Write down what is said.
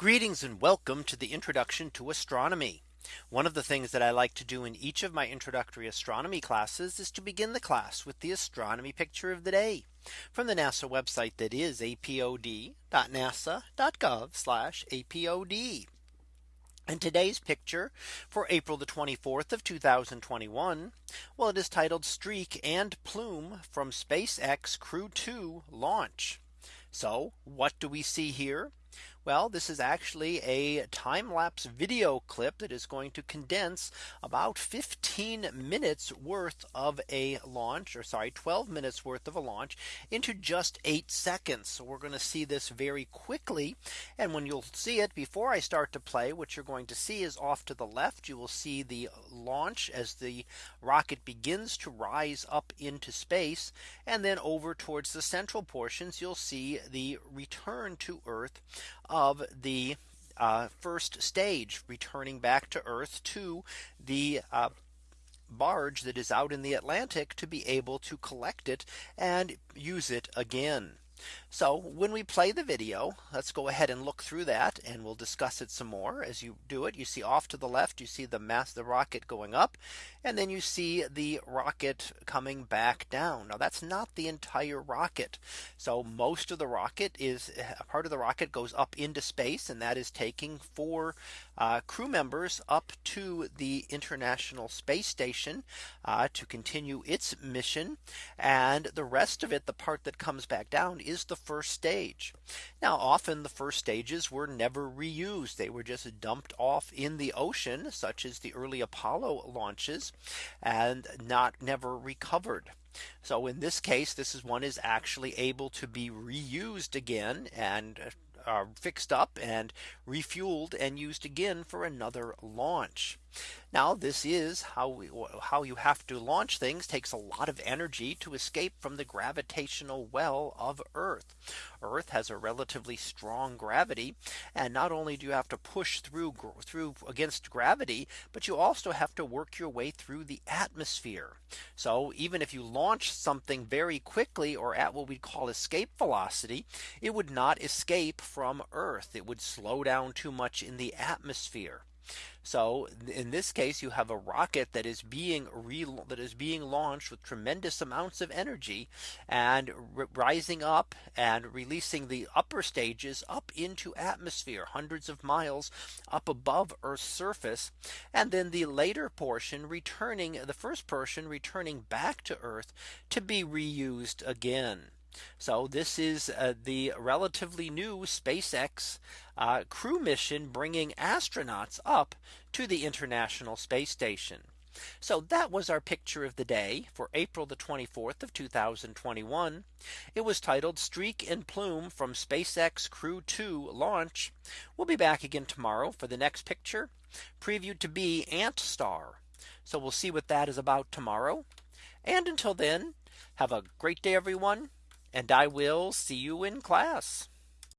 Greetings and welcome to the introduction to astronomy. One of the things that I like to do in each of my introductory astronomy classes is to begin the class with the astronomy picture of the day from the NASA website that is apod.nasa.gov apod. And today's picture for April the 24th of 2021. Well, it is titled streak and plume from SpaceX Crew 2 launch. So what do we see here? Well, this is actually a time lapse video clip that is going to condense about 15 minutes worth of a launch or sorry 12 minutes worth of a launch into just eight seconds. So we're going to see this very quickly. And when you'll see it before I start to play, what you're going to see is off to the left, you will see the launch as the rocket begins to rise up into space. And then over towards the central portions, you'll see the return to Earth of the uh, first stage returning back to Earth to the uh, barge that is out in the Atlantic to be able to collect it and use it again. So when we play the video, let's go ahead and look through that and we'll discuss it some more as you do it. You see off to the left, you see the mass the rocket going up and then you see the rocket coming back down. Now that's not the entire rocket. So most of the rocket is a part of the rocket goes up into space and that is taking four uh, crew members up to the International Space Station uh, to continue its mission. And the rest of it, the part that comes back down is the first stage. Now often the first stages were never reused. They were just dumped off in the ocean such as the early Apollo launches and not never recovered. So in this case, this is one is actually able to be reused again and uh, fixed up and refueled and used again for another launch. Now this is how we, how you have to launch things takes a lot of energy to escape from the gravitational well of Earth. Earth has a relatively strong gravity. And not only do you have to push through through against gravity, but you also have to work your way through the atmosphere. So even if you launch something very quickly or at what we call escape velocity, it would not escape from Earth. It would slow down too much in the atmosphere. So in this case, you have a rocket that is being that is being launched with tremendous amounts of energy and rising up and releasing the upper stages up into atmosphere hundreds of miles up above Earth's surface. And then the later portion returning the first portion returning back to Earth to be reused again. So this is uh, the relatively new SpaceX uh, crew mission bringing astronauts up to the International Space Station. So that was our picture of the day for April the 24th of 2021. It was titled Streak and Plume from SpaceX Crew 2 launch. We'll be back again tomorrow for the next picture previewed to be Ant Star. So we'll see what that is about tomorrow. And until then, have a great day, everyone and I will see you in class.